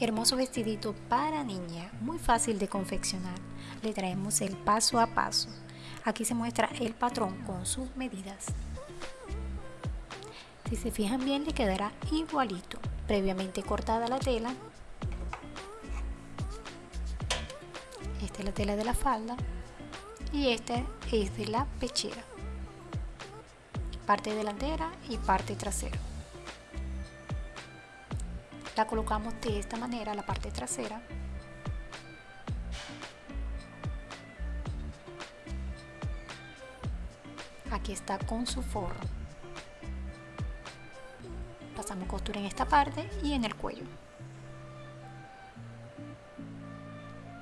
Hermoso vestidito para niña, muy fácil de confeccionar. Le traemos el paso a paso. Aquí se muestra el patrón con sus medidas. Si se fijan bien le quedará igualito, previamente cortada la tela. Esta es la tela de la falda y esta es de la pechera. Parte delantera y parte trasera. La colocamos de esta manera la parte trasera. Aquí está con su forro. Pasamos costura en esta parte y en el cuello.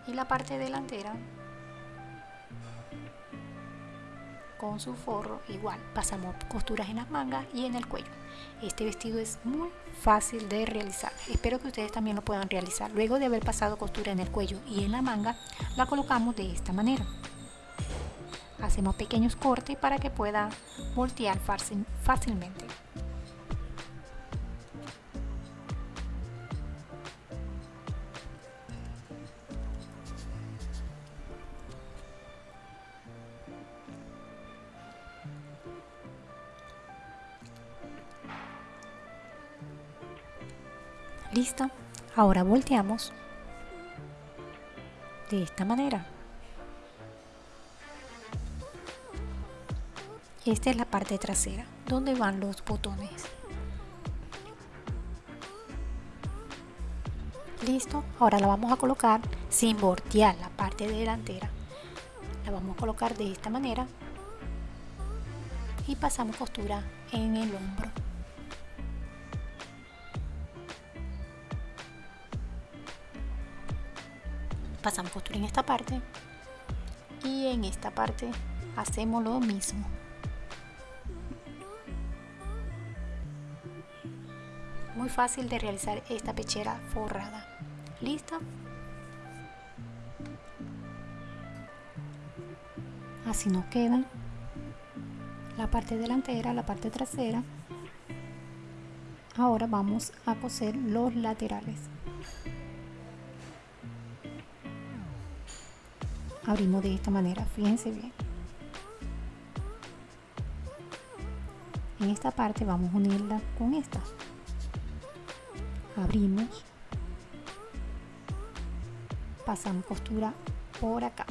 Y la parte delantera con su forro igual pasamos costuras en las mangas y en el cuello. Este vestido es muy fácil de realizar. Espero que ustedes también lo puedan realizar. Luego de haber pasado costura en el cuello y en la manga la colocamos de esta manera. Hacemos pequeños cortes para que pueda voltear fácilmente Listo. Ahora volteamos de esta manera. Esta es la parte trasera, donde van los botones. Listo. Ahora la vamos a colocar sin voltear la parte delantera. La vamos a colocar de esta manera y pasamos costura en el hombro. Pasamos costura en esta parte y en esta parte hacemos lo mismo. Muy fácil de realizar esta pechera forrada. Listo así nos queda. La parte delantera la parte trasera. Ahora vamos a coser los laterales abrimos de esta manera. Fíjense bien. En esta parte vamos a unirla con esta. Abrimos. Pasamos costura por acá.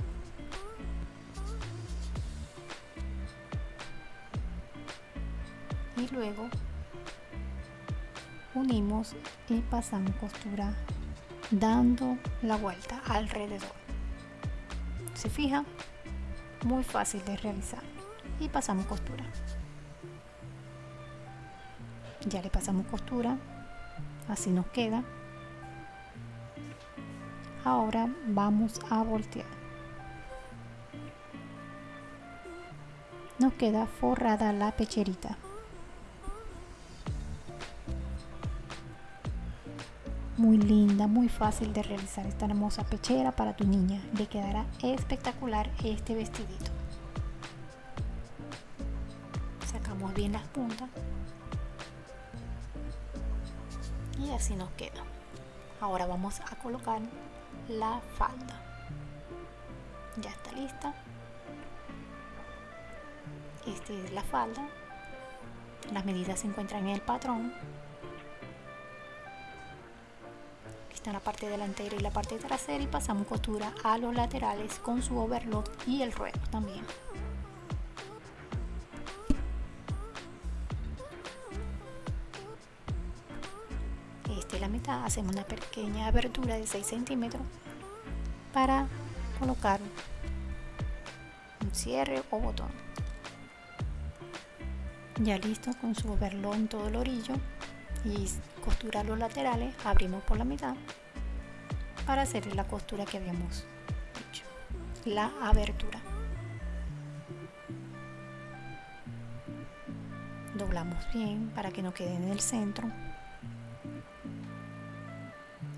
Y luego unimos y pasamos costura dando la vuelta alrededor se fija muy fácil de realizar. Y pasamos costura. Ya le pasamos costura así nos queda. Ahora vamos a voltear. Nos queda forrada la pecherita muy linda, muy fácil de realizar esta hermosa pechera para tu niña. Le quedará espectacular este vestidito. Sacamos bien las puntas. Y así nos queda. Ahora vamos a colocar la falda. Ya está lista. Esta es la falda. Las medidas se encuentran en el patrón la parte delantera y la parte trasera y pasamos costura a los laterales con su overlock y el ruedo también. Esta es la mitad hacemos una pequeña abertura de 6 centímetros para colocar un cierre o botón. Ya listo con su overlock en todo el orillo y costurar los laterales abrimos por la mitad para hacer la costura que habíamos hecho la abertura. Doblamos bien para que no quede en el centro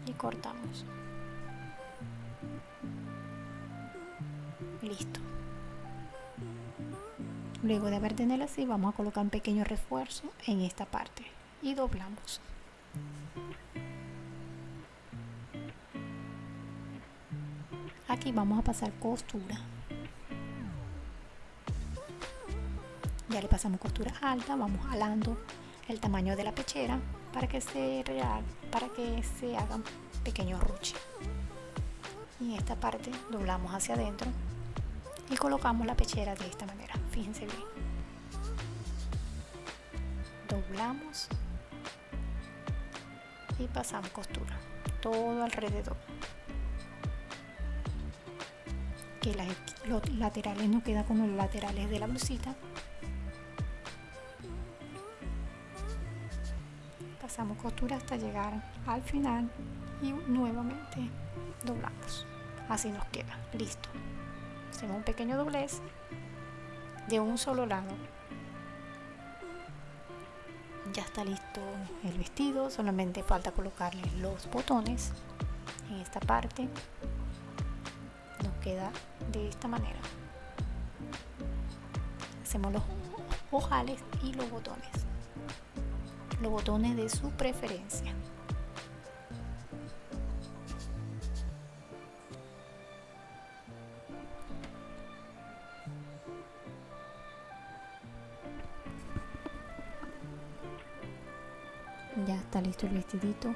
y cortamos. Listo. Luego de haber tenido así vamos a colocar un pequeño refuerzo en esta parte y doblamos. Aquí vamos a pasar costura. Ya le pasamos costura alta vamos jalando el tamaño de la pechera para que se real para que se hagan pequeños ruches y en esta parte doblamos hacia adentro y colocamos la pechera de esta manera. Fíjense bien. Doblamos y pasamos costura. Todo alrededor. Que los laterales no quedan como los laterales de la blusita. Pasamos costura hasta llegar al final y nuevamente doblamos. Así nos queda. Listo. Hacemos un pequeño doblez de un solo lado ya está listo el vestido solamente falta colocarle los botones en esta parte. Nos queda de esta manera. Hacemos los ojales y los botones. Los botones de su preferencia ya está listo el vestidito.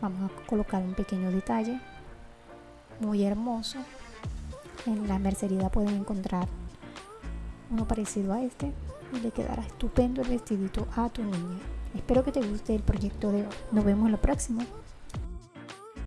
Vamos a colocar un pequeño detalle muy hermoso. En la mercería pueden encontrar uno parecido a este y le quedará estupendo el vestidito a tu niña. Espero que te guste el proyecto de hoy. Nos vemos en lo próximo